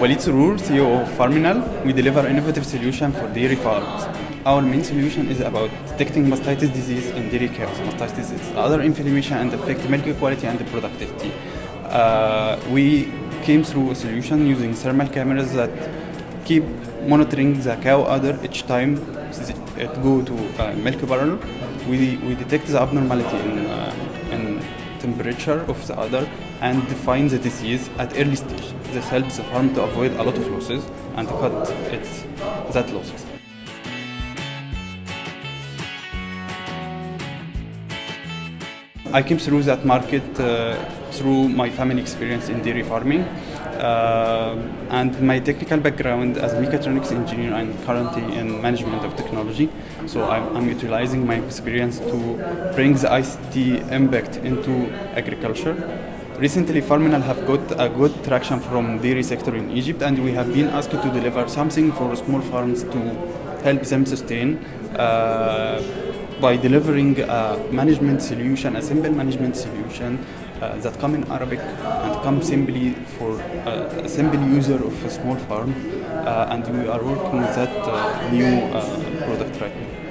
Walid Surur, CEO of Farminal. We deliver innovative solution for dairy farms. Our main solution is about detecting mastitis disease in dairy cows. Mastitis is udder inflammation and affect milk quality and productivity. Uh, we came through a solution using thermal cameras that keep monitoring the cow udder each time it go to uh, milk parlor. We, we detect the abnormality in, uh, in temperature of the udder and define the disease at early stage. This helps the farm to avoid a lot of losses and cut its that losses. I came through that market uh, through my family experience in dairy farming uh, and my technical background as mechatronics engineer and currently in management of technology. So I'm, I'm utilizing my experience to bring the ICT impact into agriculture. Recently, Farminal have got a good traction from dairy sector in Egypt, and we have been asked to deliver something for small farms to help them sustain. Uh, by delivering a management solution, a simple management solution uh, that come in Arabic and come simply for uh, a simple user of a small farm. Uh, and we are working with that new product right now.